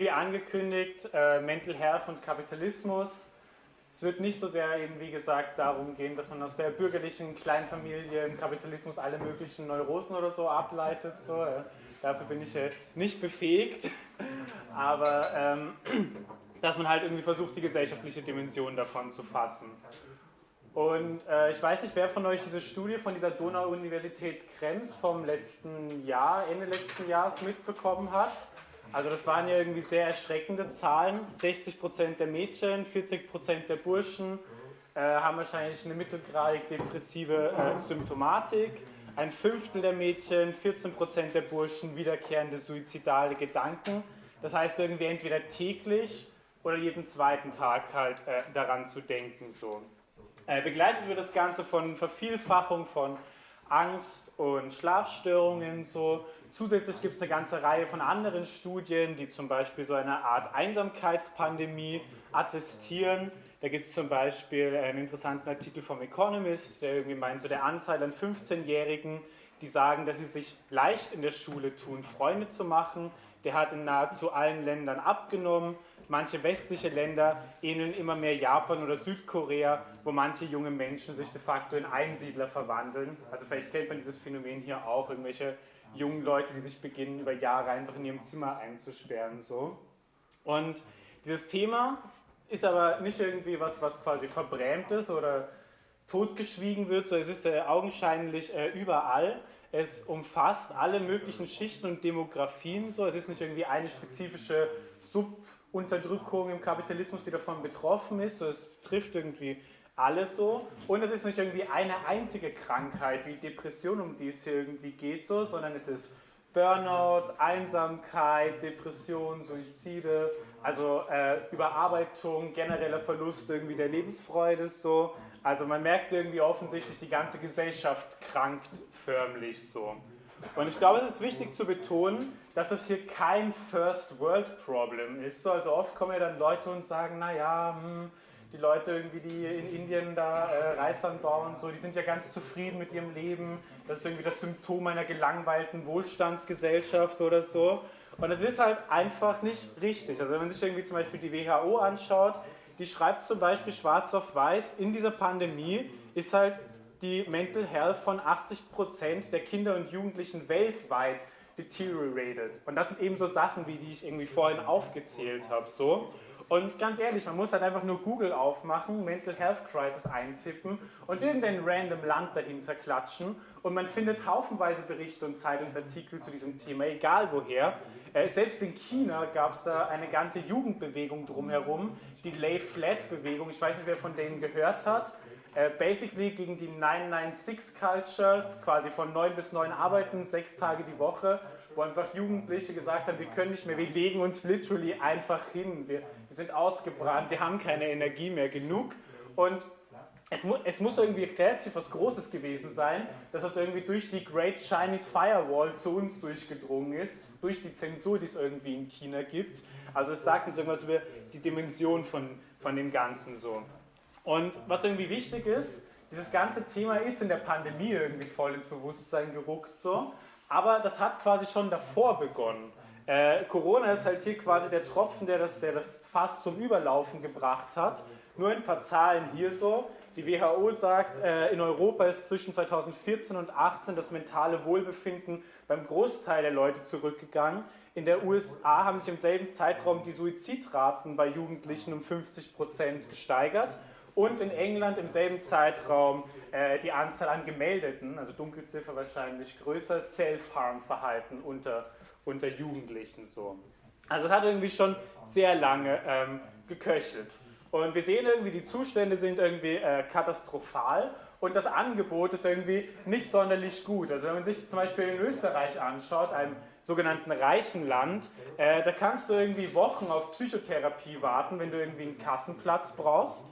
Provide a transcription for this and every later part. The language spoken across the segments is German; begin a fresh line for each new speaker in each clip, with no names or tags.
Wie angekündigt, äh, Mental Health und Kapitalismus. Es wird nicht so sehr eben, wie gesagt, darum gehen, dass man aus der bürgerlichen Kleinfamilie im Kapitalismus alle möglichen Neurosen oder so ableitet. So, äh, dafür bin ich äh, nicht befähigt. Aber ähm, dass man halt irgendwie versucht, die gesellschaftliche Dimension davon zu fassen. Und äh, ich weiß nicht, wer von euch diese Studie von dieser Donau-Universität Krems vom letzten Jahr, Ende letzten Jahres mitbekommen hat. Also das waren ja irgendwie sehr erschreckende Zahlen. 60% der Mädchen, 40% der Burschen äh, haben wahrscheinlich eine mittelgradig depressive äh, Symptomatik. Ein Fünftel der Mädchen, 14% der Burschen wiederkehrende suizidale Gedanken. Das heißt irgendwie entweder täglich oder jeden zweiten Tag halt äh, daran zu denken. So. Äh, begleitet wird das Ganze von Vervielfachung von Angst und Schlafstörungen. So. Zusätzlich gibt es eine ganze Reihe von anderen Studien, die zum Beispiel so eine Art Einsamkeitspandemie attestieren. Da gibt es zum Beispiel einen interessanten Artikel vom Economist, der irgendwie meint, so der Anteil an 15-Jährigen, die sagen, dass sie sich leicht in der Schule tun, Freunde zu machen, der hat in nahezu allen Ländern abgenommen. Manche westliche Länder ähneln immer mehr Japan oder Südkorea, wo manche junge Menschen sich de facto in Einsiedler verwandeln. Also vielleicht kennt man dieses Phänomen hier auch, irgendwelche jungen Leute, die sich beginnen, über Jahre einfach in ihrem Zimmer einzusperren. So. Und dieses Thema ist aber nicht irgendwie was, was quasi verbrämt ist oder totgeschwiegen wird, so es ist äh, augenscheinlich äh, überall. Es umfasst alle möglichen Schichten und Demografien. So. Es ist nicht irgendwie eine spezifische Sub- Unterdrückung im Kapitalismus, die davon betroffen ist. Es trifft irgendwie alles so. Und es ist nicht irgendwie eine einzige Krankheit wie Depression, um die es hier irgendwie geht, so, sondern es ist Burnout, Einsamkeit, Depression, Suizide, also äh, Überarbeitung, genereller Verlust irgendwie der Lebensfreude so. Also man merkt irgendwie offensichtlich, die ganze Gesellschaft krankt förmlich so. Und ich glaube, es ist wichtig zu betonen, dass es hier kein First World Problem ist. Also oft kommen ja dann Leute und sagen, naja, hm, die Leute irgendwie, die in Indien da äh, Reis anbauen, so, die sind ja ganz zufrieden mit ihrem Leben. Das ist irgendwie das Symptom einer gelangweilten Wohlstandsgesellschaft oder so. Und es ist halt einfach nicht richtig. Also wenn man sich irgendwie zum Beispiel die WHO anschaut, die schreibt zum Beispiel schwarz auf weiß, in dieser Pandemie ist halt die Mental Health von 80% der Kinder und Jugendlichen weltweit deteriorated. Und das sind eben so Sachen, wie die ich irgendwie vorhin aufgezählt habe. So. Und ganz ehrlich, man muss halt einfach nur Google aufmachen, Mental Health Crisis eintippen und irgendein random Land dahinter klatschen und man findet haufenweise Berichte und Zeitungsartikel zu diesem Thema, egal woher. Äh, selbst in China gab es da eine ganze Jugendbewegung drumherum, die Lay Flat Bewegung. Ich weiß nicht, wer von denen gehört hat. Äh, basically gegen die 996-Culture, quasi von 9 bis 9 arbeiten, sechs Tage die Woche, wo einfach Jugendliche gesagt haben, wir können nicht mehr, wir legen uns literally einfach hin, wir, wir sind ausgebrannt, wir haben keine Energie mehr genug und es, mu es, muss irgendwie relativ was Großes gewesen sein, dass das irgendwie durch die Great Chinese Firewall zu uns durchgedrungen ist, durch die Zensur, die es irgendwie in China gibt. Also es sagt uns irgendwas über die Dimension von, von dem Ganzen so. Und was irgendwie wichtig ist, dieses ganze Thema ist in der Pandemie irgendwie voll ins Bewusstsein gerückt so, aber das hat quasi schon davor begonnen. Äh, Corona ist halt hier quasi der Tropfen, der das, der das fast zum Überlaufen gebracht hat. Nur ein paar Zahlen hier so. Die WHO sagt, äh, in Europa ist zwischen 2014 und 2018 das mentale Wohlbefinden beim Großteil der Leute zurückgegangen. In der USA haben sich im selben Zeitraum die Suizidraten bei Jugendlichen um 50 Prozent gesteigert und in England im selben Zeitraum äh, die Anzahl an gemeldeten, also Dunkelziffer wahrscheinlich größer, Self-Harm-Verhalten unter, unter Jugendlichen so. Also es hat irgendwie schon sehr lange ähm, geköchelt. Und wir sehen irgendwie, die Zustände sind irgendwie äh, katastrophal und das Angebot ist irgendwie nicht sonderlich gut. Also wenn man sich zum Beispiel in Österreich anschaut, einem sogenannten reichen Land, äh, da kannst du irgendwie Wochen auf Psychotherapie warten, wenn du irgendwie einen Kassenplatz brauchst.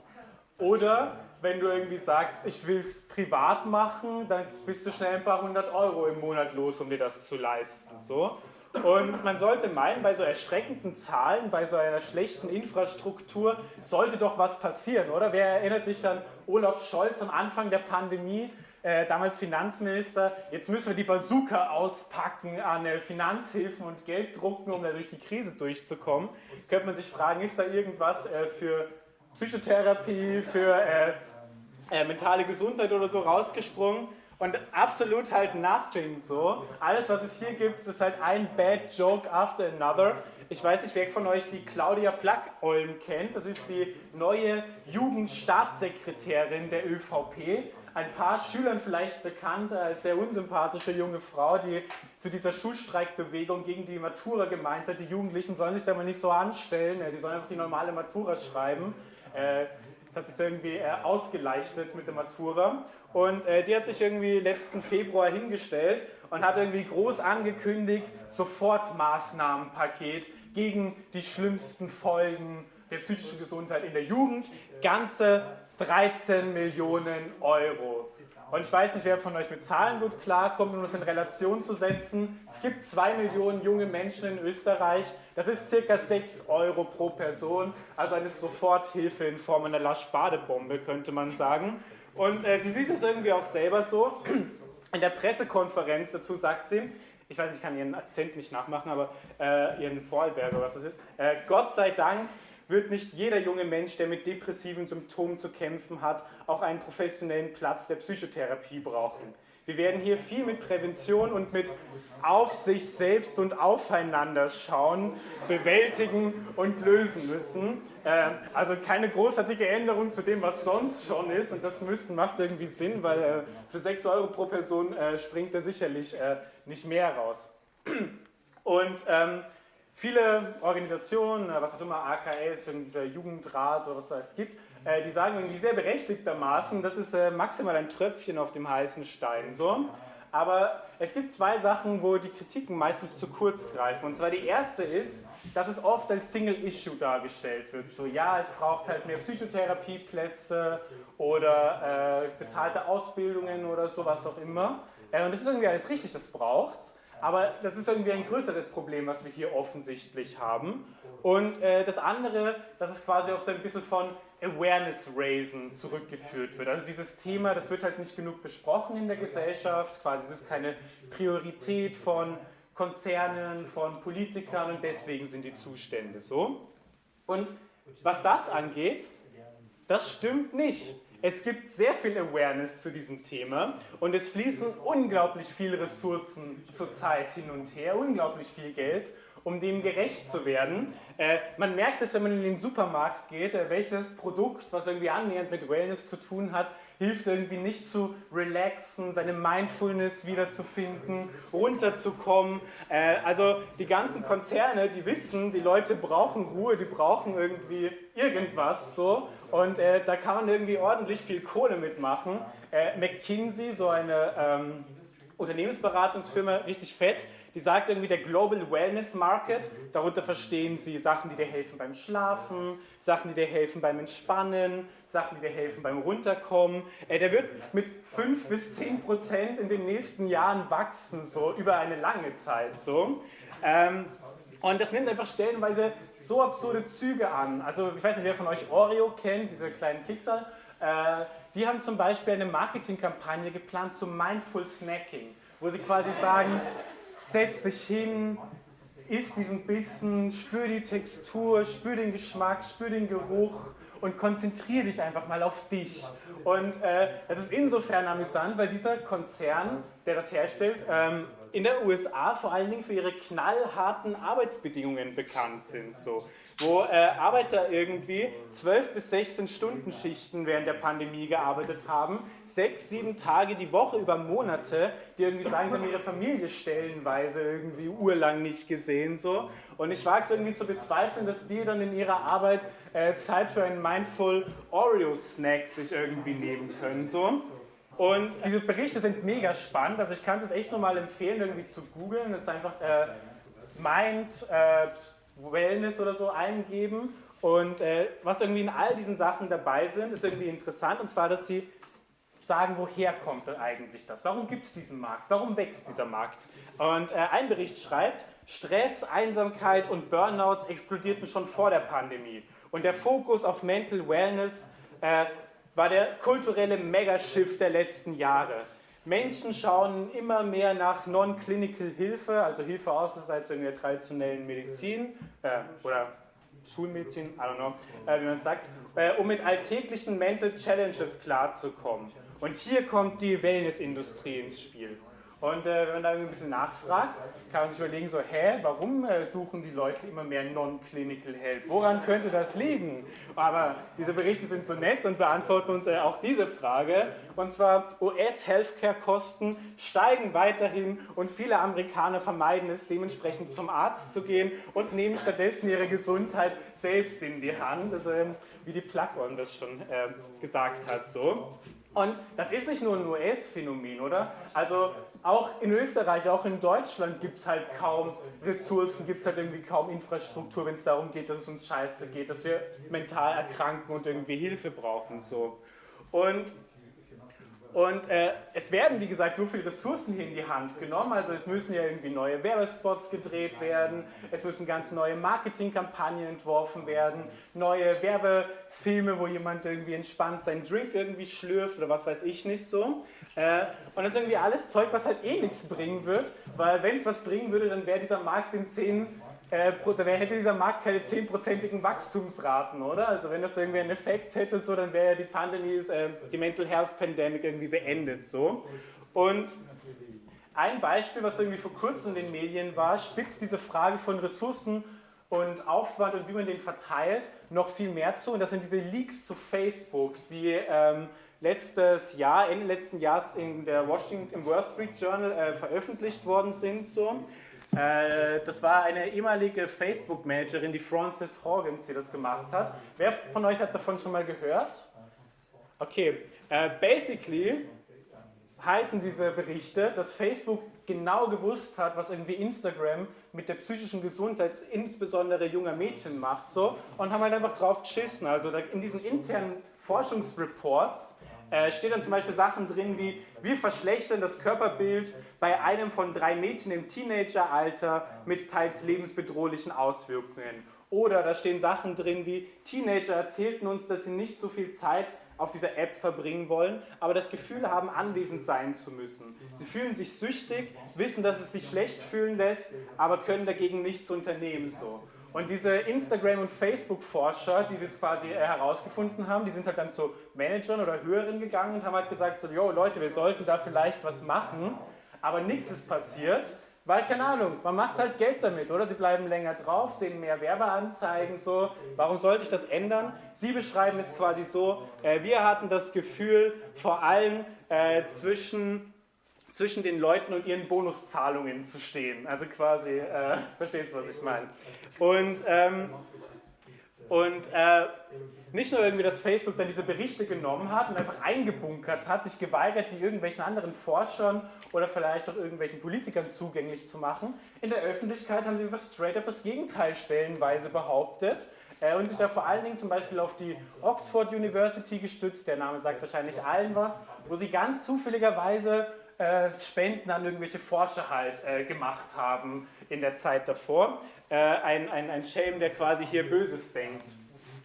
Oder wenn du irgendwie sagst, ich will es privat machen, dann bist du schnell ein paar hundert Euro im Monat los, um dir das zu leisten. So. Und man sollte meinen, bei so erschreckenden Zahlen, bei so einer schlechten Infrastruktur, sollte doch was passieren, oder? Wer erinnert sich an Olaf Scholz am Anfang der Pandemie, äh, damals Finanzminister, jetzt müssen wir die Bazooka auspacken an äh, Finanzhilfen und Geld drucken, um da durch die Krise durchzukommen. Könnte man sich fragen, ist da irgendwas äh, für Psychotherapie, für äh, äh, mentale Gesundheit oder so rausgesprungen? Und absolut halt nothing so. Alles, was es hier gibt, ist halt ein Bad Joke after another. Ich weiß nicht, wer von euch die Claudia Plack-Olm kennt. Das ist die neue Jugendstaatssekretärin der ÖVP. Ein paar Schülern vielleicht bekannt als sehr unsympathische junge Frau, die zu dieser Schulstreikbewegung gegen die Matura gemeint hat, die Jugendlichen sollen sich da mal nicht so anstellen, die sollen einfach die normale Matura schreiben. Äh, das hat sich irgendwie äh, ausgeleuchtet mit der Matura. Und äh, die hat sich irgendwie letzten Februar hingestellt und hat irgendwie groß angekündigt, Sofortmaßnahmenpaket gegen die schlimmsten Folgen der psychischen Gesundheit in der Jugend. Ganze 13 Millionen Euro. Und ich weiß nicht, wer von euch mit Zahlen gut klarkommt, um das in Relation zu setzen. Es gibt 2 Millionen junge Menschen in Österreich. Das ist circa 6 Euro pro Person. Also eine Soforthilfe in Form einer Lasch-Badebombe, könnte man sagen. Und äh, sie sieht das irgendwie auch selber so. In der Pressekonferenz dazu sagt sie, ich weiß, ich kann ihren Akzent nicht nachmachen, aber äh, ihren Vorarlberger, was das ist. Äh, Gott sei Dank wird nicht jeder junge Mensch, der mit depressiven Symptomen zu kämpfen hat, auch einen professionellen Platz der Psychotherapie brauchen. Wir werden hier viel mit Prävention und mit auf sich selbst und aufeinander schauen, bewältigen und lösen müssen. Äh, also keine großartige Änderung zu dem, was sonst schon ist. Und das müssen macht irgendwie Sinn, weil äh, für 6 Euro pro Person äh, springt er sicherlich nicht mehr raus. Und ähm, viele Organisationen, was auch immer, AKS, dieser Jugendrat oder was es gibt, äh, die sagen irgendwie sehr berechtigtermaßen, das ist äh, maximal ein Tröpfchen auf dem heißen Stein. So. Aber es gibt zwei Sachen, wo die Kritiken meistens zu kurz greifen. Und zwar die erste ist, dass es oft als Single-Issue dargestellt wird. So, ja, es braucht halt mehr Psychotherapieplätze oder äh, bezahlte Ausbildungen oder sowas auch immer. Äh, und das ist irgendwie alles richtig, das braucht's. Aber das ist irgendwie ein größeres Problem, was wir hier offensichtlich haben. Und äh, das andere, dass es quasi auf so ein bisschen von Awareness Raisen zurückgeführt wird. Also dieses Thema, das wird halt nicht genug besprochen in der Gesellschaft, quasi es ist keine Priorität von Konzernen, von Politikern und deswegen sind die Zustände so. Und was das angeht, das stimmt nicht. Es gibt sehr viel Awareness zu diesem Thema und es fließen unglaublich viele Ressourcen zurzeit hin und her, unglaublich viel Geld um dem gerecht zu werden. Äh, man merkt es, wenn man in den Supermarkt geht, äh, welches Produkt, was irgendwie annähernd mit Wellness zu tun hat, hilft irgendwie nicht zu relaxen, seine Mindfulness wiederzufinden, runterzukommen. Äh, also die ganzen Konzerne, die wissen, die Leute brauchen Ruhe, die brauchen irgendwie irgendwas so und äh, da kann man irgendwie ordentlich viel Kohle mitmachen. Äh, McKinsey, so eine ähm, Unternehmensberatungsfirma, richtig fett, die sagt irgendwie der Global Wellness Market. Darunter verstehen sie Sachen, die dir helfen beim Schlafen, Sachen, die dir helfen beim Entspannen, Sachen, die dir helfen beim Runterkommen. Äh, der wird mit 5 bis 10 Prozent in den nächsten Jahren wachsen, so über eine lange Zeit. So. Ähm, und das nimmt einfach stellenweise so absurde Züge an. Also ich weiß nicht, wer von euch Oreo kennt, diese kleinen Kekser. Äh, die haben zum Beispiel eine Marketingkampagne geplant zum Mindful Snacking, wo sie quasi sagen, setz dich hin, isst diesen Bissen, spür die Textur, spür den Geschmack, spür den Geruch und konzentriere dich einfach mal auf dich. Und äh, es ist insofern amüsant, weil dieser Konzern, der das herstellt, ähm, in der USA vor allen Dingen für ihre knallharten Arbeitsbedingungen bekannt sind. So wo äh, Arbeiter irgendwie 12 bis 16 Stunden Schichten während der Pandemie gearbeitet haben, sechs, sieben Tage die Woche über Monate, die irgendwie sagen, sie haben ihre Familie stellenweise irgendwie urlang nicht gesehen. So. Und ich wage es irgendwie zu bezweifeln, dass die dann in ihrer Arbeit äh, Zeit für einen Mindful Oreo-Snack sich irgendwie nehmen können. So. Und diese Berichte sind mega spannend, also ich kann es echt nochmal empfehlen, irgendwie zu googeln. Das ist einfach äh, Mind, äh, Wellness oder so eingeben. Und äh, was irgendwie in all diesen Sachen dabei sind, ist irgendwie interessant. Und zwar, dass sie sagen, woher kommt denn eigentlich das? Warum gibt es diesen Markt? Warum wächst dieser Markt? Und äh, ein Bericht schreibt, Stress, Einsamkeit und Burnouts explodierten schon vor der Pandemie. Und der Fokus auf Mental Wellness äh, war der kulturelle Megashift der letzten Jahre. Menschen schauen immer mehr nach Non-Clinical Hilfe, also Hilfe außerhalb der traditionellen Medizin äh, oder Schulmedizin, I don't know, äh, wie man es sagt, äh, um mit alltäglichen Mental Challenges klarzukommen. Und hier kommt die Wellnessindustrie ins Spiel. Und äh, wenn man da ein bisschen nachfragt, kann man sich überlegen, so, hä, warum äh, suchen die Leute immer mehr Non-Clinical Help? Woran könnte das liegen? Aber diese Berichte sind so nett und beantworten uns äh, auch diese Frage. Und zwar, US-Healthcare-Kosten steigen weiterhin und viele Amerikaner vermeiden es, dementsprechend zum Arzt zu gehen und nehmen stattdessen ihre Gesundheit selbst in die Hand. Also, wie die Plug-on das schon äh, gesagt hat, so. Und das ist nicht nur ein US-Phänomen, oder? Also auch in Österreich, auch in Deutschland gibt es halt kaum Ressourcen, gibt es halt irgendwie kaum Infrastruktur, wenn es darum geht, dass es uns scheiße geht, dass wir mental erkranken und irgendwie Hilfe brauchen. So. Und und äh, es werden, wie gesagt, so viele Ressourcen hier in die Hand genommen. Also es müssen ja irgendwie neue Werbespots gedreht werden, es müssen ganz neue Marketingkampagnen entworfen werden, neue Werbefilme, wo jemand irgendwie entspannt seinen Drink irgendwie schlürft oder was weiß ich nicht so. Äh, und das ist irgendwie alles Zeug, was halt eh nichts bringen wird, weil wenn es was bringen würde, dann wäre dieser Markt in 10 äh, da hätte dieser Markt keine 10%igen Wachstumsraten, oder? Also wenn das irgendwie einen Effekt hätte, so, dann wäre ja die Pandemie, äh, die Mental Health Pandemic irgendwie beendet. So. Und ein Beispiel, was irgendwie vor kurzem in den Medien war, spitzt diese Frage von Ressourcen und Aufwand und wie man den verteilt noch viel mehr zu. Und das sind diese Leaks zu Facebook, die ähm, letztes Jahr, Ende letzten Jahres in der Washington, im Wall Street Journal äh, veröffentlicht worden sind. So. Äh, das war eine ehemalige Facebook-Managerin, die Frances Horgans, die das gemacht hat. Wer von euch hat davon schon mal gehört? Okay, uh, basically heißen diese Berichte, dass Facebook genau gewusst hat, was irgendwie Instagram mit der psychischen Gesundheit, insbesondere junger Mädchen macht, so, und haben halt einfach drauf geschissen. Also in diesen internen Forschungsreports äh, steht dann zum Beispiel Sachen drin wie, wir verschlechtern das Körperbild bei einem von drei Mädchen im Teenageralter mit teils lebensbedrohlichen Auswirkungen. Oder da stehen Sachen drin wie, Teenager erzählten uns, dass sie nicht so viel Zeit auf dieser App verbringen wollen, aber das Gefühl haben, anwesend sein zu müssen. Sie fühlen sich süchtig, wissen, dass es sich schlecht fühlen lässt, aber können dagegen nichts unternehmen. So. Und diese Instagram- und Facebook-Forscher, die das quasi äh, herausgefunden haben, die sind halt dann zu Managern oder Höheren gegangen und haben halt gesagt, so, yo Leute, wir sollten da vielleicht was machen, aber nichts ist passiert, weil, keine Ahnung, man macht halt Geld damit, oder? Sie bleiben länger drauf, sehen mehr Werbeanzeigen, so, warum sollte ich das ändern? Sie beschreiben es quasi so, äh, wir hatten das Gefühl, vor allem äh, zwischen zwischen den Leuten und ihren Bonuszahlungen zu stehen. Also quasi, äh, versteht ihr, was ich meine? Und, ähm, und äh, nicht nur irgendwie, dass Facebook dann diese Berichte genommen hat und einfach eingebunkert hat, sich geweigert, die irgendwelchen anderen Forschern oder vielleicht auch irgendwelchen Politikern zugänglich zu machen. In der Öffentlichkeit haben sie einfach straight up das Gegenteil stellenweise behauptet äh, und sich da vor allen Dingen zum Beispiel auf die Oxford University gestützt, der Name sagt wahrscheinlich allen was, wo sie ganz zufälligerweise äh, Spenden an irgendwelche Forscher halt äh, gemacht haben in der Zeit davor. Äh, ein, ein, ein Shame, der quasi hier Böses denkt.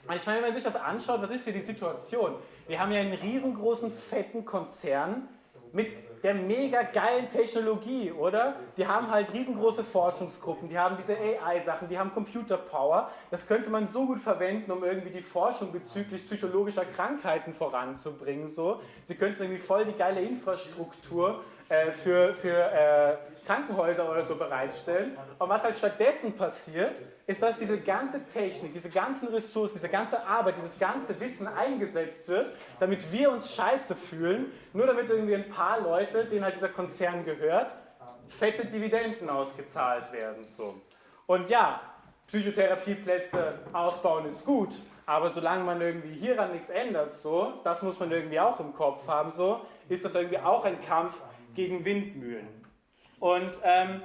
Und ich meine, wenn man sich das anschaut, was ist hier die Situation? Wir haben ja einen riesengroßen, fetten Konzern mit der mega geilen Technologie, oder? Die haben halt riesengroße Forschungsgruppen, die haben diese AI-Sachen, die haben Computerpower. Das könnte man so gut verwenden, um irgendwie die Forschung bezüglich psychologischer Krankheiten voranzubringen. So. Sie könnten irgendwie voll die geile Infrastruktur äh, für, für äh, Krankenhäuser oder so bereitstellen. Und was halt stattdessen passiert, ist, dass diese ganze Technik, diese ganzen Ressourcen, diese ganze Arbeit, dieses ganze Wissen eingesetzt wird, damit wir uns scheiße fühlen, nur damit irgendwie ein paar Leute, denen halt dieser Konzern gehört, fette Dividenden ausgezahlt werden. So. Und ja, Psychotherapieplätze ausbauen ist gut, aber solange man irgendwie hieran nichts ändert, so, das muss man irgendwie auch im Kopf haben, so, ist das irgendwie auch ein Kampf gegen Windmühlen. Und ähm,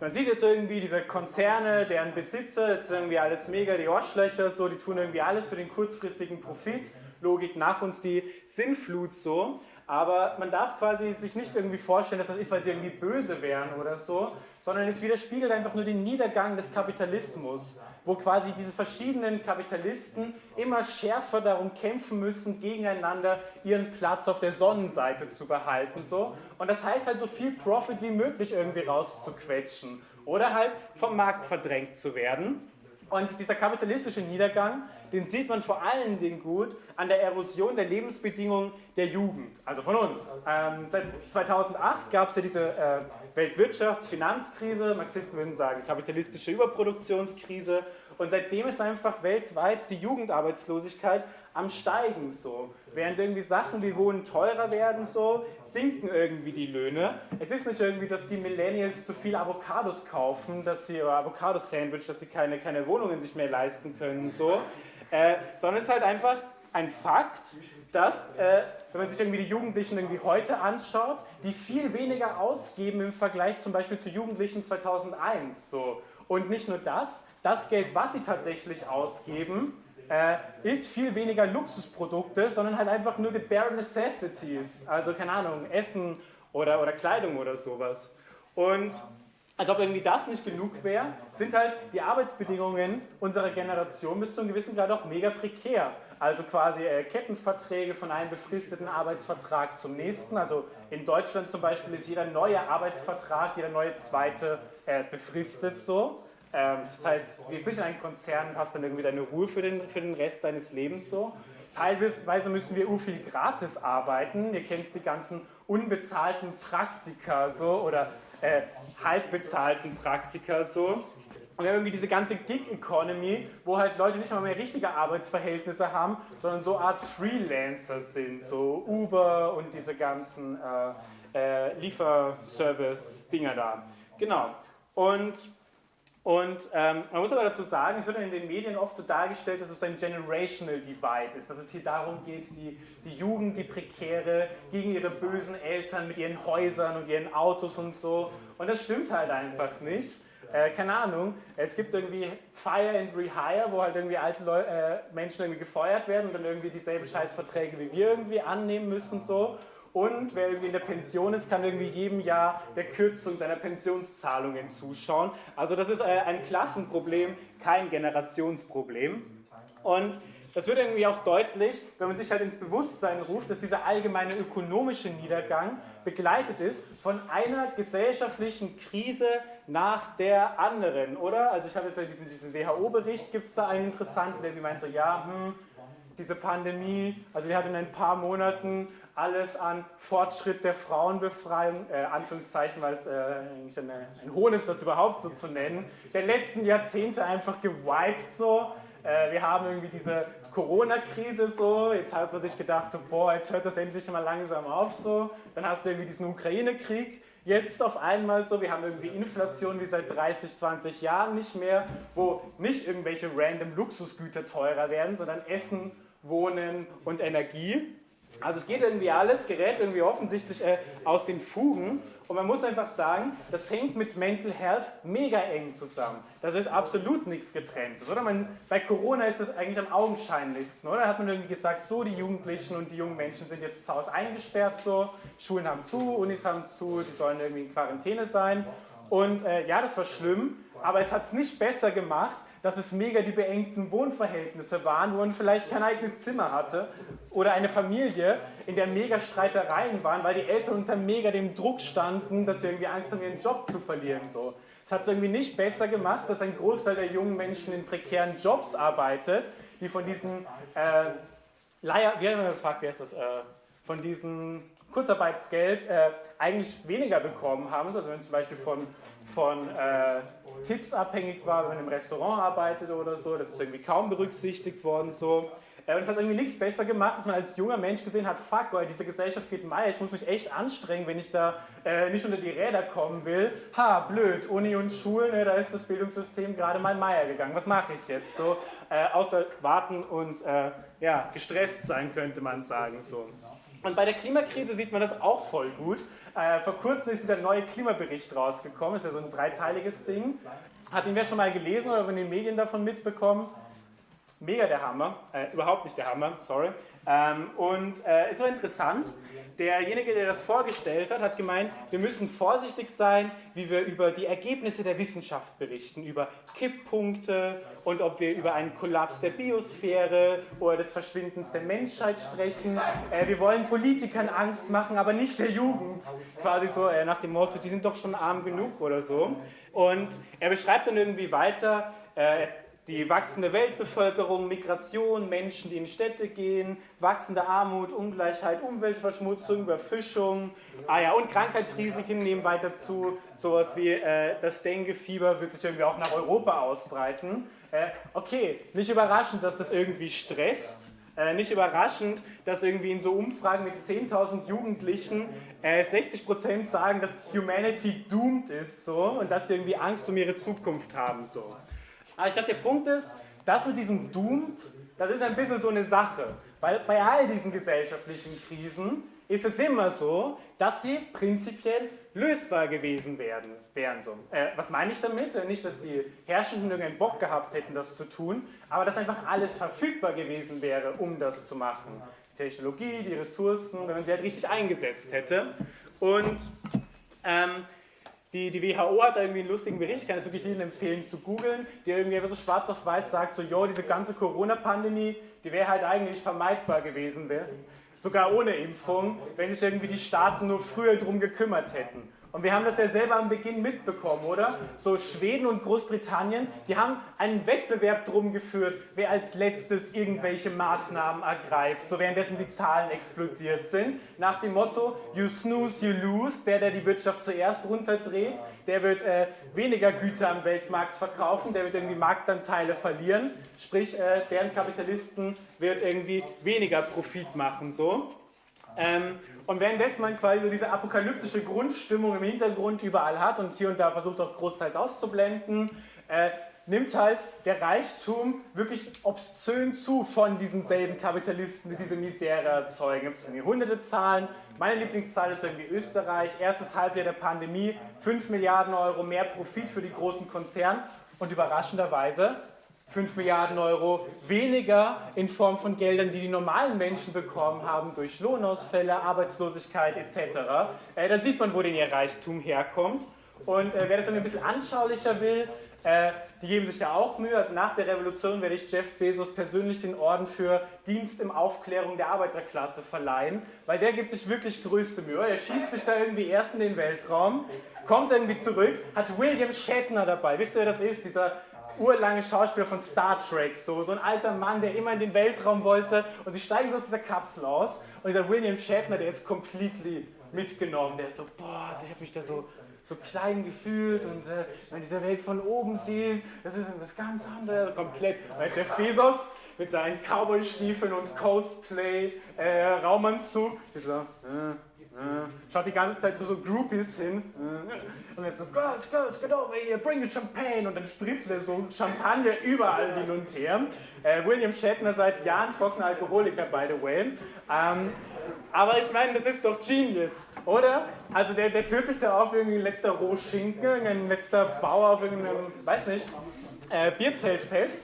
man sieht jetzt irgendwie diese Konzerne, deren Besitzer, ist irgendwie alles mega die Arschlöcher, so, die tun irgendwie alles für den kurzfristigen Profit. Logik nach uns die Sinnflut so. Aber man darf quasi sich nicht irgendwie vorstellen, dass das ist, weil sie irgendwie böse wären oder so, sondern es widerspiegelt einfach nur den Niedergang des Kapitalismus. Wo quasi diese verschiedenen Kapitalisten immer schärfer darum kämpfen müssen, gegeneinander ihren Platz auf der Sonnenseite zu behalten. So. Und das heißt halt, so viel Profit wie möglich irgendwie rauszuquetschen oder halt vom Markt verdrängt zu werden. Und dieser kapitalistische Niedergang, den sieht man vor allen Dingen gut an der Erosion der Lebensbedingungen der Jugend, also von uns. Ähm, seit 2008 gab es ja diese äh, Weltwirtschafts-, Finanzkrise, Marxisten würden sagen kapitalistische Überproduktionskrise. Und seitdem ist einfach weltweit die Jugendarbeitslosigkeit am Steigen so. Während irgendwie Sachen wie Wohnen teurer werden so, sinken irgendwie die Löhne. Es ist nicht irgendwie, dass die Millennials zu viel Avocados kaufen, dass sie, Avocado-Sandwich, dass sie keine, keine Wohnungen sich mehr leisten können so. Äh, sondern es ist halt einfach ein Fakt, dass, äh, wenn man sich irgendwie die Jugendlichen irgendwie heute anschaut, die viel weniger ausgeben im Vergleich zum Beispiel zu Jugendlichen 2001. So. Und nicht nur das, das Geld, was sie tatsächlich ausgeben, äh, ist viel weniger Luxusprodukte, sondern halt einfach nur die bare necessities, also keine Ahnung, Essen oder, oder Kleidung oder sowas. Und als ob irgendwie das nicht genug wäre, sind halt die Arbeitsbedingungen unserer Generation bis zu einem gewissen Grad auch mega prekär. Also quasi äh, Kettenverträge von einem befristeten Arbeitsvertrag zum nächsten. Also in Deutschland zum Beispiel ist jeder neue Arbeitsvertrag, jeder neue zweite äh, befristet so. Ähm, das heißt, du gehst nicht in einen Konzern und hast dann irgendwie deine Ruhe für den, für den Rest deines Lebens so. Teilweise müssen wir viel gratis arbeiten. Ihr kennt die ganzen unbezahlten Praktika so oder äh, halbbezahlten Praktika so. Und wir haben irgendwie diese ganze Gig-Economy, wo halt Leute nicht mal mehr richtige Arbeitsverhältnisse haben, sondern so Art Freelancer sind, so Uber und diese ganzen äh, äh, Lieferservice-Dinger da. Genau. Und und ähm, man muss aber dazu sagen, es wird in den Medien oft so dargestellt, dass es ein Generational Divide ist, dass es hier darum geht, die, die Jugend, die Prekäre, gegen ihre bösen Eltern mit ihren Häusern und ihren Autos und so. Und das stimmt halt einfach nicht. Äh, keine Ahnung, es gibt irgendwie Fire and Rehire, wo halt irgendwie alte Leu äh, Menschen irgendwie gefeuert werden und dann irgendwie dieselben Scheißverträge wie wir irgendwie annehmen müssen so. Und wer irgendwie in der Pension ist, kann irgendwie jedem Jahr der Kürzung seiner Pensionszahlungen zuschauen. Also das ist äh, ein Klassenproblem, kein Generationsproblem. Und das wird irgendwie auch deutlich, wenn man sich halt ins Bewusstsein ruft, dass dieser allgemeine ökonomische Niedergang begleitet ist von einer gesellschaftlichen Krise nach der anderen, oder? Also ich habe jetzt ja diesen, diesen WHO-Bericht, gibt es da einen interessanten, der meint so, ja, hm, diese Pandemie, also die hat in ein paar Monaten alles an Fortschritt der Frauenbefreiung, äh, Anführungszeichen, weil es äh, eigentlich eine, ein Hohn ist, das überhaupt so zu nennen, der letzten Jahrzehnte einfach gewiped so. Äh, wir haben irgendwie diese Corona-Krise so, jetzt hat man sich gedacht, so, boah, jetzt hört das endlich mal langsam auf so. Dann hast du irgendwie diesen Ukraine-Krieg, jetzt auf einmal so, wir haben irgendwie Inflation wie seit 30, 20 Jahren nicht mehr, wo nicht irgendwelche random Luxusgüter teurer werden, sondern Essen, Wohnen und Energie. Also es geht irgendwie alles, gerät irgendwie offensichtlich äh, aus den Fugen und man muss einfach sagen, das hängt mit Mental Health mega eng zusammen. Das ist absolut nichts getrenntes, oder? Man, bei Corona ist das eigentlich am augenscheinlichsten, oder? Hat man irgendwie gesagt, so die Jugendlichen und die jungen Menschen sind jetzt zu Hause eingesperrt, so Schulen haben zu, Unis haben zu, die sollen irgendwie in Quarantäne sein und äh, ja, das war schlimm, aber es hat es nicht besser gemacht, dass es mega die beengten Wohnverhältnisse waren, wo man vielleicht kein eigenes Zimmer hatte. Oder eine Familie, in der mega Streitereien waren, weil die Eltern unter mega dem Druck standen, dass sie irgendwie Angst haben, ihren Job zu verlieren. So. Es hat es irgendwie nicht besser gemacht, dass ein Großteil der jungen Menschen in prekären Jobs arbeitet, die von diesen äh, Leier, wie haben wir gefragt, wer ist das? Äh, von diesem Kurzarbeitsgeld äh, eigentlich weniger bekommen haben. Also wenn zum Beispiel von von äh, Tipps abhängig war, wenn man im Restaurant arbeitet oder so. Das ist irgendwie kaum berücksichtigt worden. So. Äh, und es hat irgendwie nichts besser gemacht, dass man als junger Mensch gesehen hat, fuck, boy, diese Gesellschaft geht meier, ich muss mich echt anstrengen, wenn ich da äh, nicht unter die Räder kommen will. Ha, blöd, Uni und Schulen, äh, da ist das Bildungssystem gerade mal meier gegangen. Was mache ich jetzt? So, äh, außer warten und äh, ja, gestresst sein, könnte man sagen. So. Und bei der Klimakrise sieht man das auch voll gut. Äh, vor kurzem ist dieser neue Klimabericht rausgekommen, ist ja so ein dreiteiliges Ding. Hat ihn wer schon mal gelesen oder von den Medien davon mitbekommen? Mega der Hammer, äh, überhaupt nicht der Hammer, sorry. Ähm, und äh, ist so interessant, derjenige, der das vorgestellt hat, hat gemeint, wir müssen vorsichtig sein, wie wir über die Ergebnisse der Wissenschaft berichten, über Kipppunkte und ob wir über einen Kollaps der Biosphäre oder des Verschwindens der Menschheit sprechen. Äh, wir wollen Politikern Angst machen, aber nicht der Jugend. Quasi so äh, nach dem Motto, die sind doch schon arm genug oder so. Und er beschreibt dann irgendwie weiter, äh, die wachsende Weltbevölkerung, Migration, Menschen, die in Städte gehen, wachsende Armut, Ungleichheit, Umweltverschmutzung, Überfischung, ah ja, und Krankheitsrisiken nehmen weiter zu. Sowas wie äh, das Dengue-Fieber wird sich irgendwie auch nach Europa ausbreiten. Äh, okay, nicht überraschend, dass das irgendwie stresst. Äh, nicht überraschend, dass irgendwie in so Umfragen mit 10.000 Jugendlichen äh, 60% sagen, dass Humanity doomed ist so, und dass sie irgendwie Angst um ihre Zukunft haben. So. Aber ich glaube, der Punkt ist, das mit diesem Doom, das ist ein bisschen so eine Sache. Weil bei all diesen gesellschaftlichen Krisen ist es immer so, dass sie prinzipiell lösbar gewesen werden, wären. So. Äh, was meine ich damit? Äh, nicht, dass die Herrschenden irgendeinen Bock gehabt hätten, das zu tun, aber dass einfach alles verfügbar gewesen wäre, um das zu machen. Die Technologie, die Ressourcen, wenn man sie halt richtig eingesetzt hätte. Und ähm, die, die WHO hat da irgendwie einen lustigen Bericht, ich kann es wirklich jedem empfehlen zu googeln, der irgendwie so schwarz auf weiß sagt, so, jo, diese ganze Corona-Pandemie, die wäre halt eigentlich vermeidbar gewesen, wär, sogar ohne Impfung, wenn sich irgendwie die Staaten nur früher drum gekümmert hätten. Und wir haben das ja selber am Beginn mitbekommen, oder? So Schweden und Großbritannien, die haben einen Wettbewerb drum geführt, wer als letztes irgendwelche Maßnahmen ergreift, so währenddessen die Zahlen explodiert sind. Nach dem Motto, you snooze, you lose, der, der die Wirtschaft zuerst runterdreht, der wird äh, weniger Güter am Weltmarkt verkaufen, der wird irgendwie Marktanteile verlieren, sprich, äh, deren Kapitalisten wird irgendwie weniger Profit machen, so. Ähm, und währenddessen man quasi so diese apokalyptische Grundstimmung im Hintergrund überall hat und hier und da versucht auch großteils auszublenden, äh, nimmt halt der Reichtum wirklich obszön zu von diesen selben Kapitalisten, die diese Misere erzeugen. Es irgendwie hunderte Zahlen. Meine Lieblingszahl ist irgendwie Österreich. Erstes Halbjahr der Pandemie, 5 Milliarden Euro mehr Profit für die großen Konzerne. Und überraschenderweise 5 Milliarden Euro weniger in Form von Geldern, die die normalen Menschen bekommen haben durch Lohnausfälle, Arbeitslosigkeit etc. Äh, da sieht man, wo denn ihr Reichtum herkommt. Und äh, wer das dann ein bisschen anschaulicher will, äh, die geben sich da auch Mühe. Also nach der Revolution werde ich Jeff Bezos persönlich den Orden für Dienst im Aufklärung der Arbeiterklasse verleihen, weil der gibt sich wirklich größte Mühe. Er schießt sich da irgendwie erst in den Weltraum, kommt irgendwie zurück, hat William Shatner dabei. Wisst ihr, wer das ist? Dieser urlange Schauspieler von Star Trek, so, so ein alter Mann, der immer in den Weltraum wollte. Und sie steigen so aus dieser Kapsel aus. Und dieser William Shatner, der ist completely mitgenommen, der ist so, boah, also ich habe mich da so, so klein gefühlt und äh, wenn diese Welt von oben sieht, das ist was ganz anderes, komplett, weil Jeff Bezos mit seinen Cowboy-Stiefeln und Cosplay, äh, Raumanzug, dieser, äh, Schaut die ganze Zeit zu so Groupies hin. Und er so, Girls, Girls, get over here, bring the champagne. Und dann spritzt er so Champagner überall hin und her. Äh, William Shatner seit Jahren trockener Alkoholiker, by the way. Ähm, aber ich meine, das ist doch Genius, oder? Also der, der fühlt sich da auf irgendwie ein letzter Rohschinken, ein letzter Bauer auf irgendeinem, weiß nicht, äh, Bierzelt fest.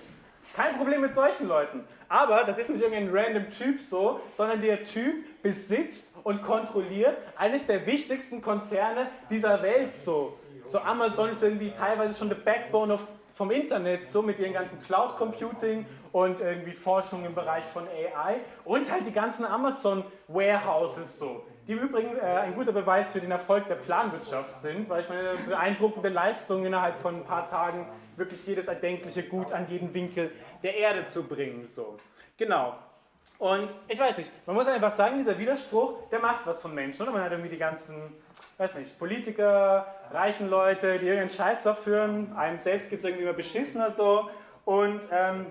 Kein Problem mit solchen Leuten. Aber das ist nicht irgendein random Typ so, sondern der Typ besitzt und kontrolliert eines der wichtigsten Konzerne dieser Welt so. So Amazon ist irgendwie teilweise schon the backbone of, vom Internet, so mit ihren ganzen Cloud Computing und irgendwie Forschung im Bereich von AI und halt die ganzen Amazon Warehouses so. Die übrigens äh, ein guter Beweis für den Erfolg der Planwirtschaft sind, weil ich meine beeindruckende Leistung innerhalb von ein paar Tagen wirklich jedes erdenkliche Gut an jeden Winkel der Erde zu bringen. So. Genau. Und ich weiß nicht, man muss einfach sagen, dieser Widerspruch, der macht was von Menschen. Oder man hat irgendwie die ganzen, weiß nicht, Politiker, reichen Leute, die irgendeinen Scheiß führen. Einem selbst geht es irgendwie immer beschissener so. Und ähm,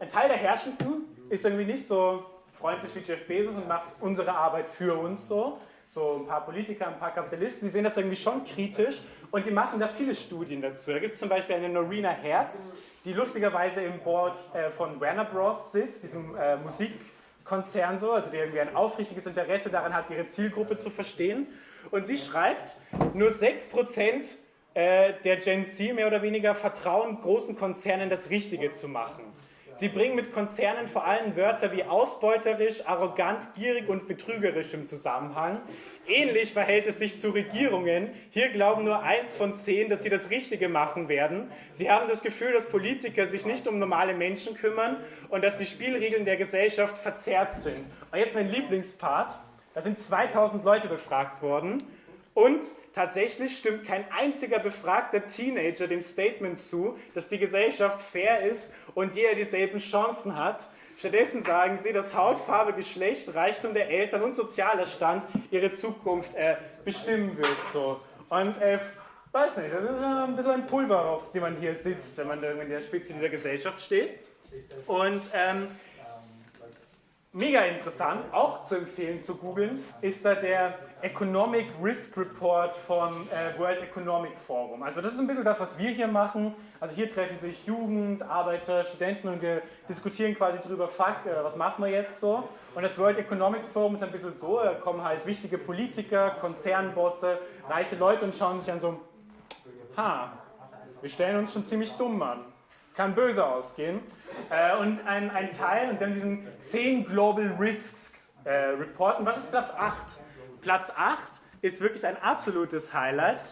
ein Teil der Herrschenden ist irgendwie nicht so freundlich wie Jeff Bezos und macht unsere Arbeit für uns so. So ein paar Politiker, ein paar Kapitalisten, die sehen das irgendwie schon kritisch und die machen da viele Studien dazu. Da gibt es zum Beispiel eine Norina Herz, die lustigerweise im Board äh, von Warner Bros. sitzt, diesem äh, Musikkonzern so, also der irgendwie ein aufrichtiges Interesse daran hat, ihre Zielgruppe zu verstehen. Und sie schreibt, nur 6% äh, der Gen Z mehr oder weniger vertrauen großen Konzernen das Richtige zu machen. Sie bringen mit Konzernen vor allem Wörter wie ausbeuterisch, arrogant, gierig und betrügerisch im Zusammenhang. Ähnlich verhält es sich zu Regierungen. Hier glauben nur eins von zehn, dass sie das Richtige machen werden. Sie haben das Gefühl, dass Politiker sich nicht um normale Menschen kümmern und dass die Spielregeln der Gesellschaft verzerrt sind. Und jetzt mein Lieblingspart. Da sind 2000 Leute befragt worden und tatsächlich stimmt kein einziger befragter Teenager dem Statement zu, dass die Gesellschaft fair ist und jeder dieselben Chancen hat. Stattdessen sagen sie, dass Hautfarbe, Geschlecht, Reichtum der Eltern und sozialer Stand ihre Zukunft äh, bestimmen wird. So. Und äh, weiß nicht, das ist ein bisschen ein Pulver, auf dem man hier sitzt, wenn man in der Spitze dieser Gesellschaft steht. Und ähm, mega interessant, auch zu empfehlen zu googeln, ist da der Economic Risk Report vom äh, World Economic Forum. Also das ist ein bisschen das, was wir hier machen. Also hier treffen sich Jugend, Arbeiter, Studenten und wir diskutieren quasi drüber, fuck, äh, was machen wir jetzt so? Und das World Economic Forum ist ein bisschen so, da kommen halt wichtige Politiker, Konzernbosse, reiche Leute und schauen sich an so, ha, wir stellen uns schon ziemlich dumm an kann böse ausgehen. Äh, und ein, ein Teil, und dann diesen 10 Global Risks äh, Report. Und was ist Platz 8? Platz 8 ist wirklich ein absolutes Highlight.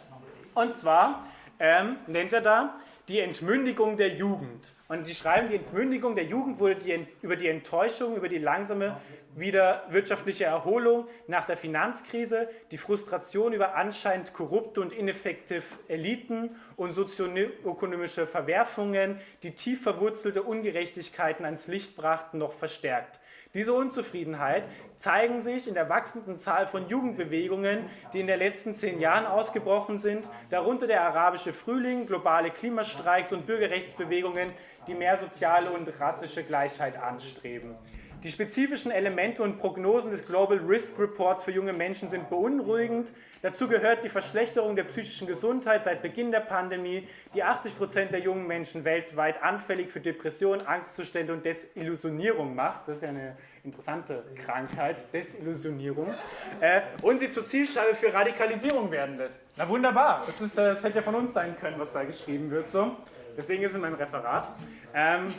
Und zwar ähm, nennt er da die Entmündigung der Jugend. Und sie schreiben, die Entmündigung der Jugend wurde die, über die Enttäuschung, über die langsame wieder wirtschaftliche Erholung nach der Finanzkrise, die Frustration über anscheinend korrupte und ineffektive Eliten und sozioökonomische Verwerfungen, die tief verwurzelte Ungerechtigkeiten ans Licht brachten, noch verstärkt. Diese Unzufriedenheit zeigen sich in der wachsenden Zahl von Jugendbewegungen, die in den letzten zehn Jahren ausgebrochen sind, darunter der arabische Frühling, globale Klimastreiks und Bürgerrechtsbewegungen, die mehr soziale und rassische Gleichheit anstreben. Die spezifischen Elemente und Prognosen des Global Risk Reports für junge Menschen sind beunruhigend. Dazu gehört die Verschlechterung der psychischen Gesundheit seit Beginn der Pandemie, die 80 Prozent der jungen Menschen weltweit anfällig für Depressionen, Angstzustände und Desillusionierung macht. Das ist ja eine interessante Krankheit, Desillusionierung. Äh, und sie zur Zielscheibe für Radikalisierung werden lässt. Na wunderbar, das, ist, äh, das hätte ja von uns sein können, was da geschrieben wird. So. Deswegen ist es in meinem Referat. Ähm,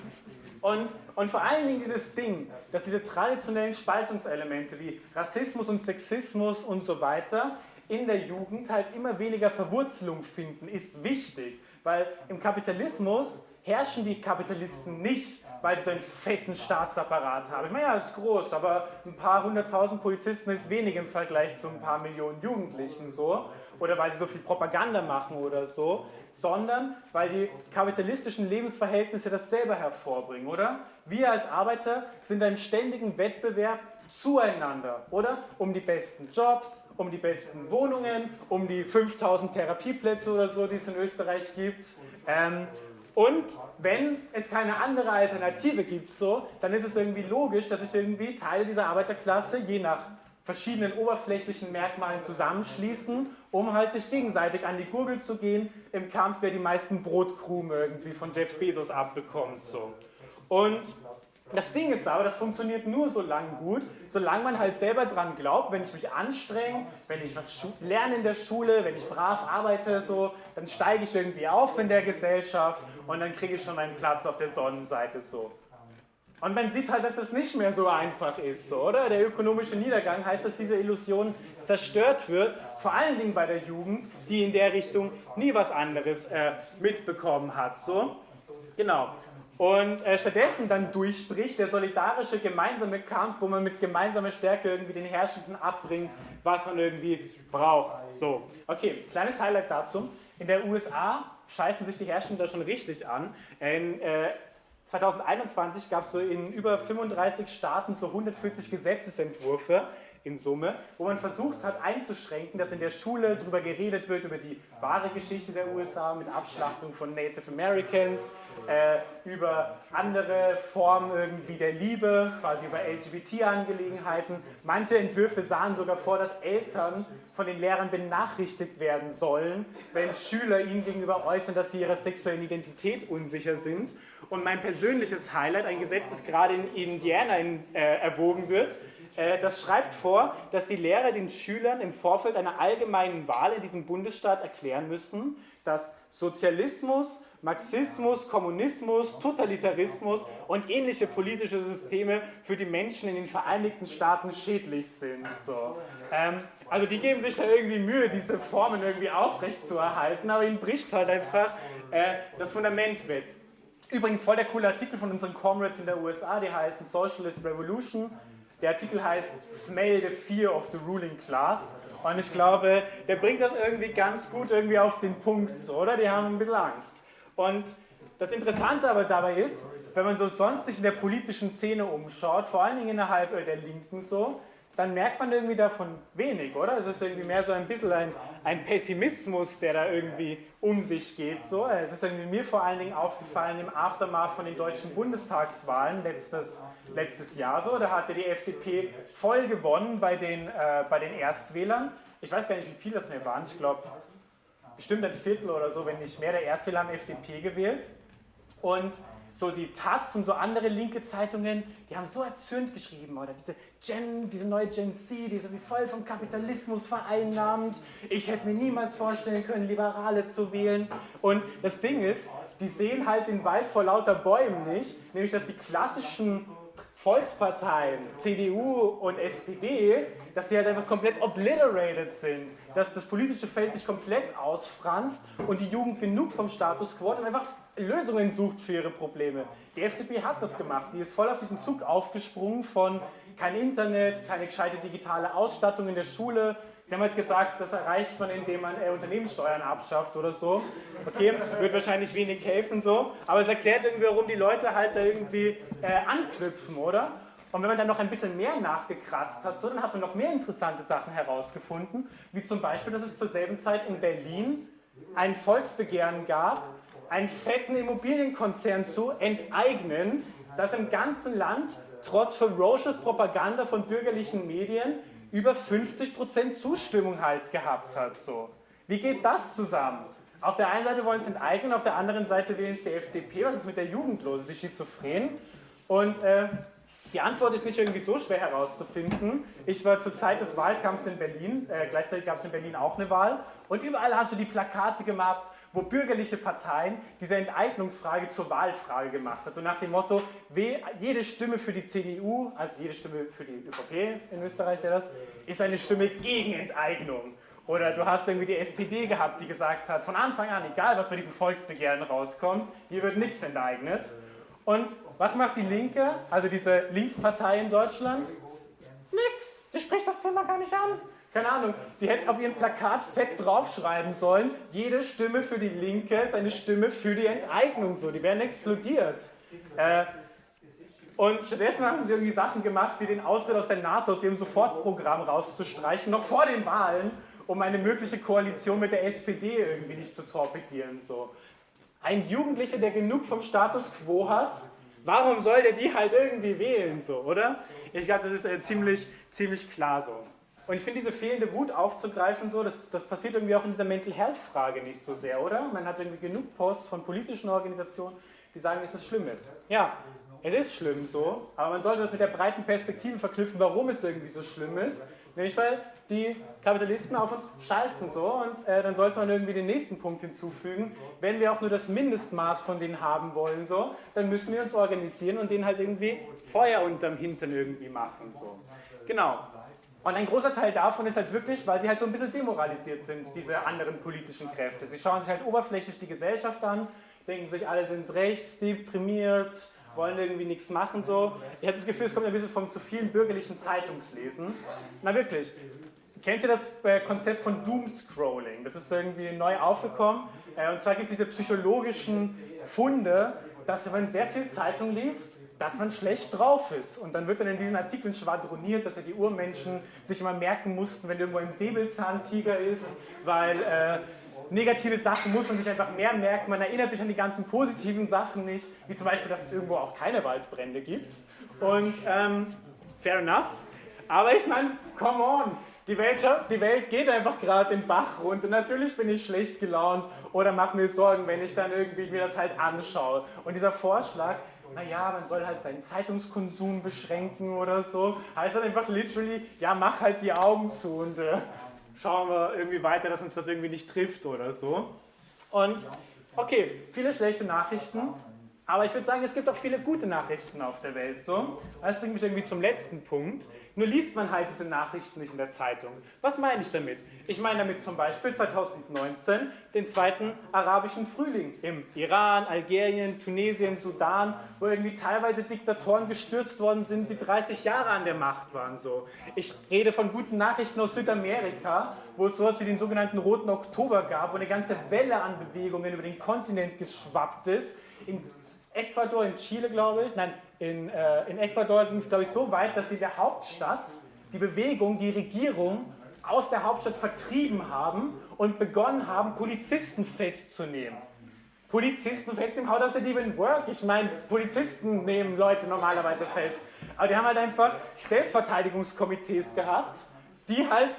und, und vor allen Dingen dieses Ding, dass diese traditionellen Spaltungselemente wie Rassismus und Sexismus und so weiter in der Jugend halt immer weniger Verwurzelung finden, ist wichtig. Weil im Kapitalismus herrschen die Kapitalisten nicht, weil sie so einen fetten Staatsapparat haben. Ich meine, ja, ist groß, aber ein paar hunderttausend Polizisten ist wenig im Vergleich zu ein paar Millionen Jugendlichen so. Oder weil sie so viel Propaganda machen oder so, sondern weil die kapitalistischen Lebensverhältnisse das selber hervorbringen, oder? Wir als Arbeiter sind im ständigen Wettbewerb zueinander, oder? Um die besten Jobs, um die besten Wohnungen, um die 5000 Therapieplätze oder so, die es in Österreich gibt. Ähm, und wenn es keine andere Alternative gibt, so, dann ist es irgendwie logisch, dass sich irgendwie Teile dieser Arbeiterklasse je nach verschiedenen oberflächlichen Merkmalen zusammenschließen, um halt sich gegenseitig an die Gurgel zu gehen im Kampf, wer die meisten Brotkrumen irgendwie von Jeff Bezos abbekommt. So. Und das Ding ist aber, das funktioniert nur so lange gut, solange man halt selber dran glaubt, wenn ich mich anstrenge, wenn ich was lerne in der Schule, wenn ich brav arbeite, so, dann steige ich irgendwie auf in der Gesellschaft und dann kriege ich schon einen Platz auf der Sonnenseite so. Und man sieht halt, dass das nicht mehr so einfach ist, so, oder? Der ökonomische Niedergang heißt, dass diese Illusion zerstört wird, vor allen Dingen bei der Jugend, die in der Richtung nie was anderes äh, mitbekommen hat, so. Genau. Und äh, stattdessen dann durchbricht der solidarische gemeinsame Kampf, wo man mit gemeinsamer Stärke irgendwie den Herrschenden abbringt, was man irgendwie braucht. So, okay, kleines Highlight dazu. In der USA scheißen sich die Herrschenden da schon richtig an. In, äh, 2021 gab es so in über 35 Staaten so 140 Gesetzesentwürfe in Summe, wo man versucht hat einzuschränken, dass in der Schule darüber geredet wird, über die wahre Geschichte der USA mit Abschlachtung von Native Americans, äh, über andere Formen irgendwie der Liebe, quasi über LGBT-Angelegenheiten. Manche Entwürfe sahen sogar vor, dass Eltern von den Lehrern benachrichtigt werden sollen, wenn Schüler ihnen gegenüber äußern, dass sie ihrer sexuellen Identität unsicher sind. Und mein persönliches Highlight, ein Gesetz, das gerade in Indiana in, äh, erwogen wird, das schreibt vor, dass die Lehrer den Schülern im Vorfeld einer allgemeinen Wahl in diesem Bundesstaat erklären müssen, dass Sozialismus, Marxismus, Kommunismus, Totalitarismus und ähnliche politische Systeme für die Menschen in den Vereinigten Staaten schädlich sind. So. Ähm, also die geben sich da irgendwie Mühe, diese Formen irgendwie aufrechtzuerhalten, aber ihnen bricht halt einfach äh, das Fundament weg. Übrigens voll der coole Artikel von unseren Comrades in der USA, die heißen Socialist Revolution. Der Artikel heißt Smell the Fear of the Ruling Class. Und ich glaube, der bringt das irgendwie ganz gut irgendwie auf den Punkt, oder? Die haben ein bisschen Angst. Und das Interessante aber dabei ist, wenn man so sonst sich in der politischen Szene umschaut, vor allen Dingen innerhalb der Linken so, dann merkt man irgendwie davon wenig, oder? Es ist irgendwie mehr so ein bisschen ein, ein Pessimismus, der da irgendwie um sich geht. So. Es ist irgendwie mir vor allen Dingen aufgefallen im Aftermath von den deutschen Bundestagswahlen letztes, letztes Jahr. So. Da hatte die FDP voll gewonnen bei den, äh, bei den Erstwählern. Ich weiß gar nicht, wie viele das mehr waren. Ich glaube, bestimmt ein Viertel oder so, wenn nicht mehr der Erstwähler haben FDP gewählt. Und so die Taz und so andere linke Zeitungen, die haben so erzürnt geschrieben, oder diese Gen, diese neue Gen Z, die so wie voll vom Kapitalismus vereinnahmt. Ich hätte mir niemals vorstellen können, Liberale zu wählen. Und das Ding ist, die sehen halt den Wald vor lauter Bäumen nicht, nämlich dass die klassischen Volksparteien, CDU und SPD, dass die halt einfach komplett obliterated sind, dass das politische Feld sich komplett ausfranst und die Jugend genug vom Status quo dann einfach Lösungen sucht für ihre Probleme. Die FDP hat das gemacht. Die ist voll auf diesen Zug aufgesprungen von kein Internet, keine gescheite digitale Ausstattung in der Schule. Sie haben halt gesagt, das erreicht man, indem man äh, Unternehmenssteuern abschafft oder so. Okay, wird wahrscheinlich wenig helfen so, aber es erklärt irgendwie, warum die Leute halt da irgendwie äh, anknüpfen, oder? Und wenn man dann noch ein bisschen mehr nachgekratzt hat, so, dann hat man noch mehr interessante Sachen herausgefunden, wie zum Beispiel, dass es zur selben Zeit in Berlin ein Volksbegehren gab, einen fetten Immobilienkonzern zu enteignen, das im ganzen Land trotz ferocious Propaganda von bürgerlichen Medien über 50% Zustimmung halt gehabt hat. So. Wie geht das zusammen? Auf der einen Seite wollen sie enteignen, auf der anderen Seite wählen sie die FDP. Was ist mit der Jugend los? Ist die schizophren? Und äh, die Antwort ist nicht irgendwie so schwer herauszufinden. Ich war zur Zeit des Wahlkampfs in Berlin, äh, gleichzeitig gab es in Berlin auch eine Wahl, und überall hast du die Plakate gemacht, wo bürgerliche Parteien diese Enteignungsfrage zur Wahlfrage gemacht hat. So nach dem Motto, jede Stimme für die CDU, also jede Stimme für die ÖVP in Österreich wäre das, ist eine Stimme gegen Enteignung. Oder du hast irgendwie die SPD gehabt, die gesagt hat, von Anfang an, egal was bei diesen Volksbegehren rauskommt, hier wird nichts enteignet. Und was macht die Linke, also diese Linkspartei in Deutschland? Nix, die spricht das Thema gar nicht an keine Ahnung, die hätten auf ihrem Plakat fett draufschreiben sollen, jede Stimme für die Linke ist eine Stimme für die Enteignung, so, die werden explodiert. Äh, und stattdessen haben sie irgendwie Sachen gemacht, wie den Austritt aus der NATO, aus ihrem Sofortprogramm rauszustreichen, noch vor den Wahlen, um eine mögliche Koalition mit der SPD irgendwie nicht zu torpedieren. So. Ein Jugendlicher, der genug vom Status quo hat, warum soll der die halt irgendwie wählen, so, oder? Ich glaube, das ist äh, ziemlich, ziemlich klar so. Und ich finde diese fehlende Wut aufzugreifen, so, das, das passiert irgendwie auch in dieser Mental Health Frage nicht so sehr, oder? Man hat irgendwie genug Posts von politischen Organisationen, die sagen, dass es schlimm ist. Ja, es ist schlimm so, aber man sollte das mit der breiten Perspektive verknüpfen, warum es irgendwie so schlimm ist. Nämlich weil die Kapitalisten auf uns scheißen so und äh, dann sollte man irgendwie den nächsten Punkt hinzufügen. Wenn wir auch nur das Mindestmaß von denen haben wollen, so, dann müssen wir uns organisieren und denen halt irgendwie Feuer unterm Hintern irgendwie machen. So. Genau. Und ein großer Teil davon ist halt wirklich, weil sie halt so ein bisschen demoralisiert sind, diese anderen politischen Kräfte. Sie schauen sich halt oberflächlich die Gesellschaft an, denken sich, alle sind rechts, deprimiert, wollen irgendwie nichts machen so. Ich habe das Gefühl, es kommt ein bisschen vom zu vielen bürgerlichen Zeitungslesen. Na wirklich. Kennt ihr das äh, Konzept von Doomscrolling? Das ist irgendwie neu aufgekommen. Äh, und zwar gibt es diese psychologischen Funde, dass wenn man sehr viel Zeitung liest, dass man schlecht drauf ist. Und dann wird dann in diesen Artikeln schwadroniert, dass ja die Urmenschen sich immer merken mussten, wenn irgendwo ein Säbelzahntiger ist, weil äh, negative Sachen muss man sich einfach mehr merken. Man erinnert sich an die ganzen positiven Sachen nicht, wie zum Beispiel, dass es irgendwo auch keine Waldbrände gibt. Und ähm, fair enough. Aber ich meine, come on, die Welt, die Welt geht einfach gerade den Bach runter. Natürlich bin ich schlecht gelaunt oder mache mir Sorgen, wenn ich dann irgendwie mir das halt anschaue. Und dieser Vorschlag, naja, man soll halt seinen Zeitungskonsum beschränken oder so. Heißt dann einfach literally, ja, mach halt die Augen zu und äh, schauen wir irgendwie weiter, dass uns das irgendwie nicht trifft oder so. Und okay, viele schlechte Nachrichten, aber ich würde sagen, es gibt auch viele gute Nachrichten auf der Welt. So. Das bringt mich irgendwie zum letzten Punkt. Nur liest man halt diese Nachrichten nicht in der Zeitung. Was meine ich damit? Ich meine damit zum Beispiel 2019 den zweiten arabischen Frühling im Iran, Algerien, Tunesien, Sudan, wo irgendwie teilweise Diktatoren gestürzt worden sind, die 30 Jahre an der Macht waren. So. Ich rede von guten Nachrichten aus Südamerika, wo es sowas wie den sogenannten Roten Oktober gab, wo eine ganze Welle an Bewegungen über den Kontinent geschwappt ist. In Ecuador, in Chile, glaube ich, nein, in, äh, in Ecuador ging es, glaube ich, so weit, dass sie der Hauptstadt die Bewegung, die Regierung aus der Hauptstadt vertrieben haben und begonnen haben, Polizisten festzunehmen. Polizisten festnehmen, how does that even work? Ich meine, Polizisten nehmen Leute normalerweise fest. Aber die haben halt einfach Selbstverteidigungskomitees gehabt, die halt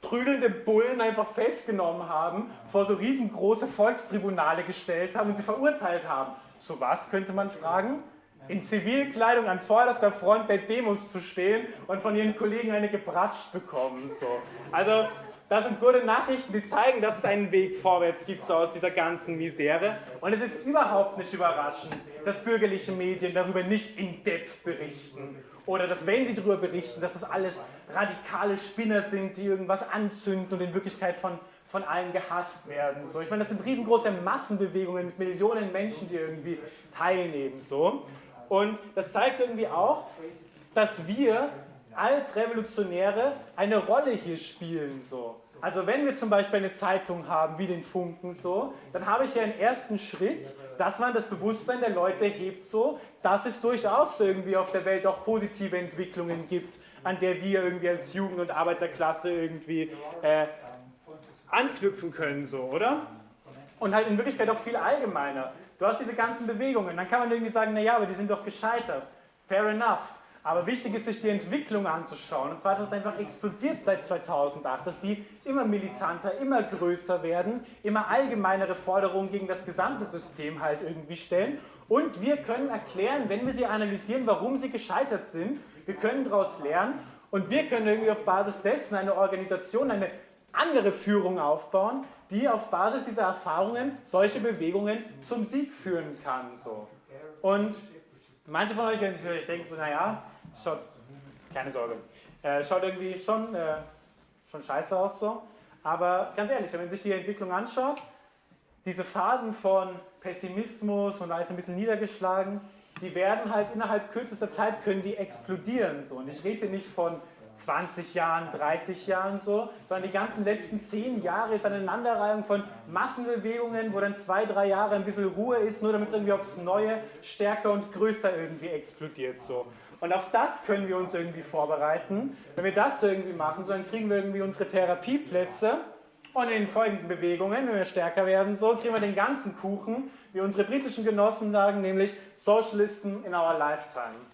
prügelnde Bullen einfach festgenommen haben, vor so riesengroße Volkstribunale gestellt haben und sie verurteilt haben. Zu was könnte man fragen? In Zivilkleidung an vorderster Front der Demos zu stehen und von ihren Kollegen eine gebratscht bekommen. So. Also, das sind gute Nachrichten, die zeigen, dass es einen Weg vorwärts gibt, so aus dieser ganzen Misere. Und es ist überhaupt nicht überraschend, dass bürgerliche Medien darüber nicht in Depth berichten. Oder dass, wenn sie darüber berichten, dass das alles radikale Spinner sind, die irgendwas anzünden und in Wirklichkeit von von allen gehasst werden. So. Ich meine, das sind riesengroße Massenbewegungen mit Millionen Menschen, die irgendwie teilnehmen. So. Und das zeigt irgendwie auch, dass wir als Revolutionäre eine Rolle hier spielen. So. Also wenn wir zum Beispiel eine Zeitung haben, wie den Funken so, dann habe ich ja einen ersten Schritt, dass man das Bewusstsein der Leute hebt so, dass es durchaus irgendwie auf der Welt auch positive Entwicklungen gibt, an der wir irgendwie als Jugend- und Arbeiterklasse irgendwie äh, anknüpfen können, so, oder? Und halt in Wirklichkeit auch viel allgemeiner. Du hast diese ganzen Bewegungen, dann kann man irgendwie sagen, naja, aber die sind doch gescheitert. Fair enough. Aber wichtig ist, sich die Entwicklung anzuschauen. Und zwar, dass es einfach explodiert seit 2008, dass sie immer militanter, immer größer werden, immer allgemeinere Forderungen gegen das gesamte System halt irgendwie stellen. Und wir können erklären, wenn wir sie analysieren, warum sie gescheitert sind. Wir können daraus lernen und wir können irgendwie auf Basis dessen eine Organisation, eine andere Führung aufbauen, die auf Basis dieser Erfahrungen solche Bewegungen zum Sieg führen kann. So. Und manche von euch werden sich vielleicht denken, so, naja, schaut, keine Sorge, äh, schaut irgendwie schon, äh, schon scheiße aus so. Aber ganz ehrlich, wenn man sich die Entwicklung anschaut, diese Phasen von Pessimismus und alles ein bisschen niedergeschlagen, die werden halt innerhalb kürzester Zeit können die explodieren. So. Und ich rede nicht von 20 Jahren, 30 Jahren so, sondern die ganzen letzten 10 Jahre ist eine Aneinanderreihung von Massenbewegungen, wo dann zwei, drei Jahre ein bisschen Ruhe ist, nur damit es irgendwie aufs Neue stärker und größer irgendwie explodiert so. Und auf das können wir uns irgendwie vorbereiten. Wenn wir das irgendwie machen, so, dann kriegen wir irgendwie unsere Therapieplätze und in den folgenden Bewegungen, wenn wir stärker werden, so kriegen wir den ganzen Kuchen, wie unsere britischen Genossen sagen, nämlich Socialisten in our lifetime.